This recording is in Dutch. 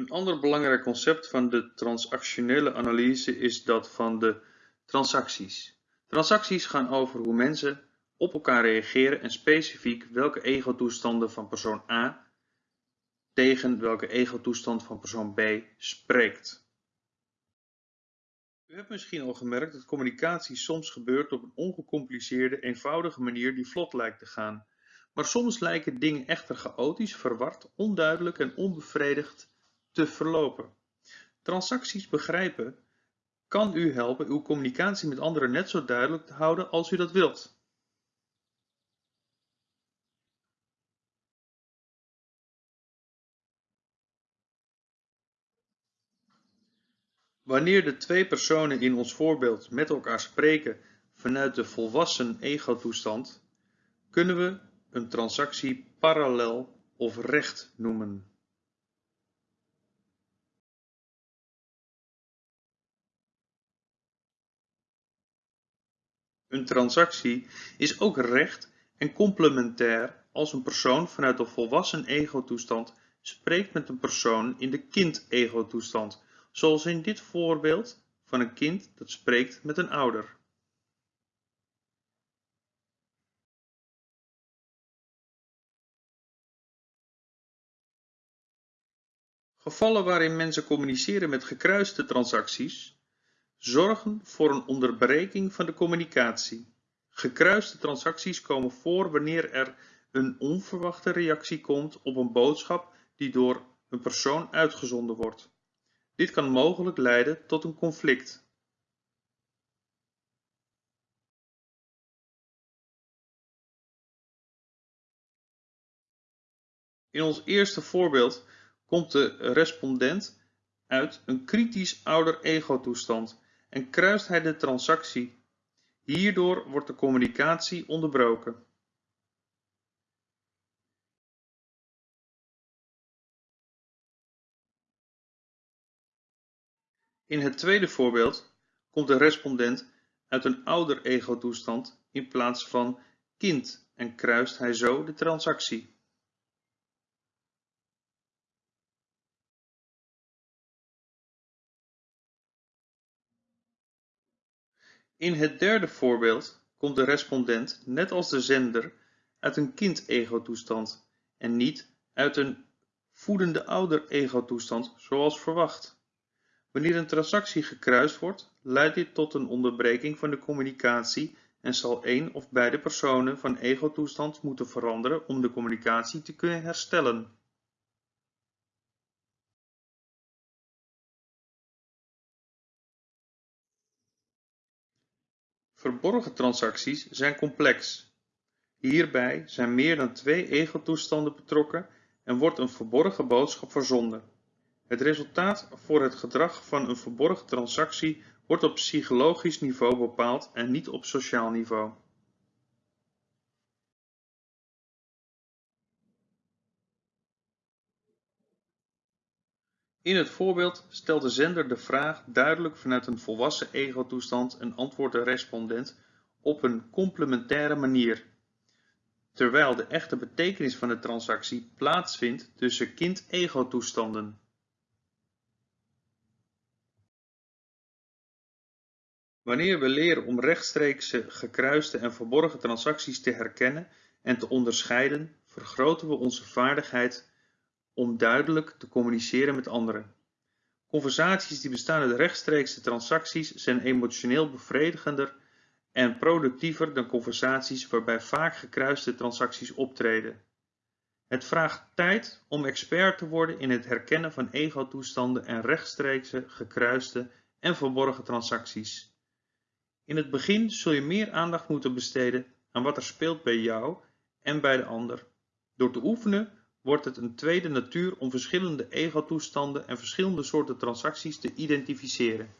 Een ander belangrijk concept van de transactionele analyse is dat van de transacties. Transacties gaan over hoe mensen op elkaar reageren en specifiek welke ego-toestanden van persoon A tegen welke ego-toestand van persoon B spreekt. U hebt misschien al gemerkt dat communicatie soms gebeurt op een ongecompliceerde, eenvoudige manier die vlot lijkt te gaan. Maar soms lijken dingen echter chaotisch, verward, onduidelijk en onbevredigd te verlopen. Transacties begrijpen kan u helpen uw communicatie met anderen net zo duidelijk te houden als u dat wilt. Wanneer de twee personen in ons voorbeeld met elkaar spreken vanuit de volwassen ego-toestand, kunnen we een transactie parallel of recht noemen. Een transactie is ook recht en complementair als een persoon vanuit de volwassen ego-toestand spreekt met een persoon in de kind-ego-toestand, zoals in dit voorbeeld van een kind dat spreekt met een ouder. Gevallen waarin mensen communiceren met gekruiste transacties zorgen voor een onderbreking van de communicatie. Gekruiste transacties komen voor wanneer er een onverwachte reactie komt op een boodschap die door een persoon uitgezonden wordt. Dit kan mogelijk leiden tot een conflict. In ons eerste voorbeeld komt de respondent uit een kritisch ouder ego-toestand en kruist hij de transactie. Hierdoor wordt de communicatie onderbroken. In het tweede voorbeeld komt de respondent uit een ouder ego-toestand in plaats van kind en kruist hij zo de transactie. In het derde voorbeeld komt de respondent net als de zender uit een kind-ego-toestand en niet uit een voedende ouder-ego-toestand zoals verwacht. Wanneer een transactie gekruist wordt, leidt dit tot een onderbreking van de communicatie en zal één of beide personen van ego-toestand moeten veranderen om de communicatie te kunnen herstellen. Verborgen transacties zijn complex. Hierbij zijn meer dan twee ego-toestanden betrokken en wordt een verborgen boodschap verzonden. Het resultaat voor het gedrag van een verborgen transactie wordt op psychologisch niveau bepaald en niet op sociaal niveau. In het voorbeeld stelt de zender de vraag duidelijk vanuit een volwassen ego-toestand en antwoordt de respondent op een complementaire manier, terwijl de echte betekenis van de transactie plaatsvindt tussen kind-ego-toestanden. Wanneer we leren om rechtstreekse, gekruiste en verborgen transacties te herkennen en te onderscheiden, vergroten we onze vaardigheid om duidelijk te communiceren met anderen. Conversaties die bestaan uit rechtstreekse transacties zijn emotioneel bevredigender en productiever dan conversaties waarbij vaak gekruiste transacties optreden. Het vraagt tijd om expert te worden in het herkennen van ego-toestanden en rechtstreekse, gekruiste en verborgen transacties. In het begin zul je meer aandacht moeten besteden aan wat er speelt bij jou en bij de ander. Door te oefenen wordt het een tweede natuur om verschillende ego-toestanden en verschillende soorten transacties te identificeren